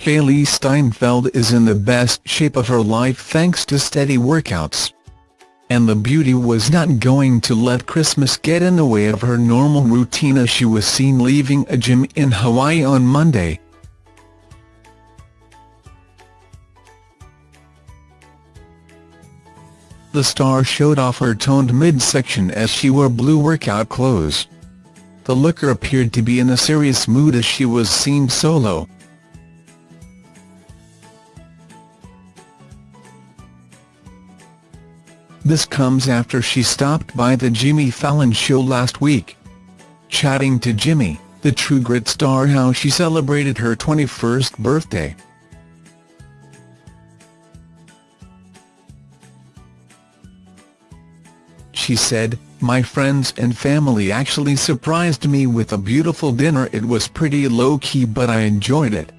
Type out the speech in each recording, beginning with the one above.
Hailee Steinfeld is in the best shape of her life thanks to steady workouts. And the beauty was not going to let Christmas get in the way of her normal routine as she was seen leaving a gym in Hawaii on Monday. The star showed off her toned midsection as she wore blue workout clothes. The looker appeared to be in a serious mood as she was seen solo. This comes after she stopped by the Jimmy Fallon show last week. Chatting to Jimmy, the True Grit star how she celebrated her 21st birthday. She said, My friends and family actually surprised me with a beautiful dinner it was pretty low-key but I enjoyed it.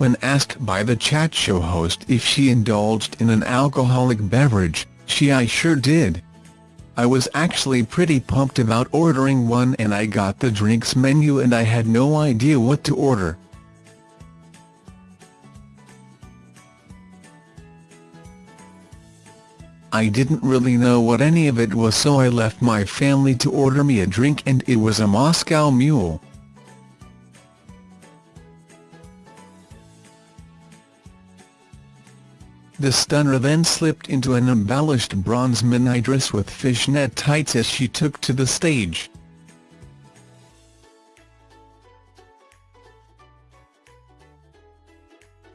When asked by the chat show host if she indulged in an alcoholic beverage, she I sure did. I was actually pretty pumped about ordering one and I got the drinks menu and I had no idea what to order. I didn't really know what any of it was so I left my family to order me a drink and it was a Moscow Mule. The stunner then slipped into an embellished bronze mini dress with fishnet tights as she took to the stage.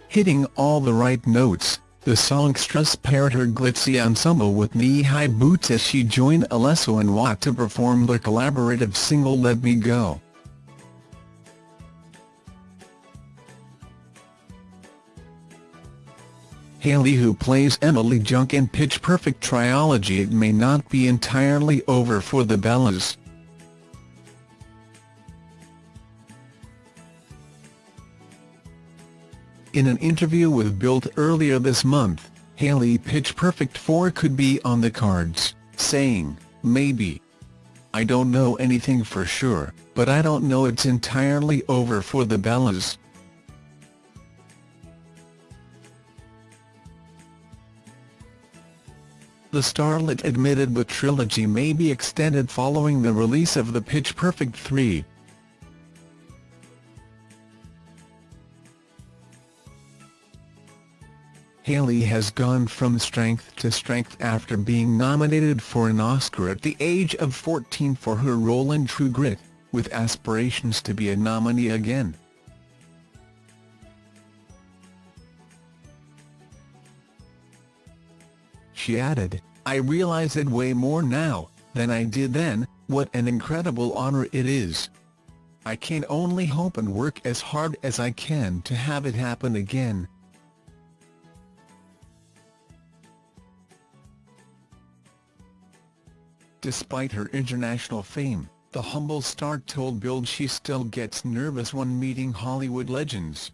Hitting all the right notes, the songstress paired her glitzy ensemble with knee-high boots as she joined Alesso and Watt to perform their collaborative single Let Me Go. Hailee who plays Emily Junk in Pitch Perfect trilogy It may not be entirely over for the Bellas. In an interview with Bild earlier this month, Hailee Pitch Perfect 4 could be on the cards, saying, maybe. I don't know anything for sure, but I don't know it's entirely over for the Bellas. The starlet admitted the trilogy may be extended following the release of the Pitch Perfect 3. Hailee has gone from strength to strength after being nominated for an Oscar at the age of 14 for her role in True Grit, with aspirations to be a nominee again. She added, I realize it way more now, than I did then, what an incredible honor it is. I can only hope and work as hard as I can to have it happen again. Despite her international fame, the humble star told Bild she still gets nervous when meeting Hollywood legends.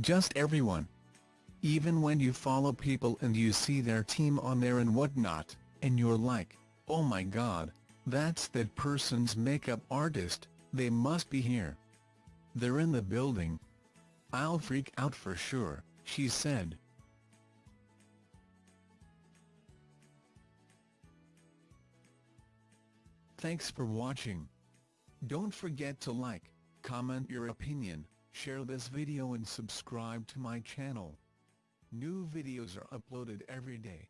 Just everyone. Even when you follow people and you see their team on there and whatnot, and you're like, oh my god, that's that person's makeup artist, they must be here. They're in the building. I'll freak out for sure, she said. Thanks for watching. Don't forget to like, comment your opinion, share this video and subscribe to my channel. New videos are uploaded every day.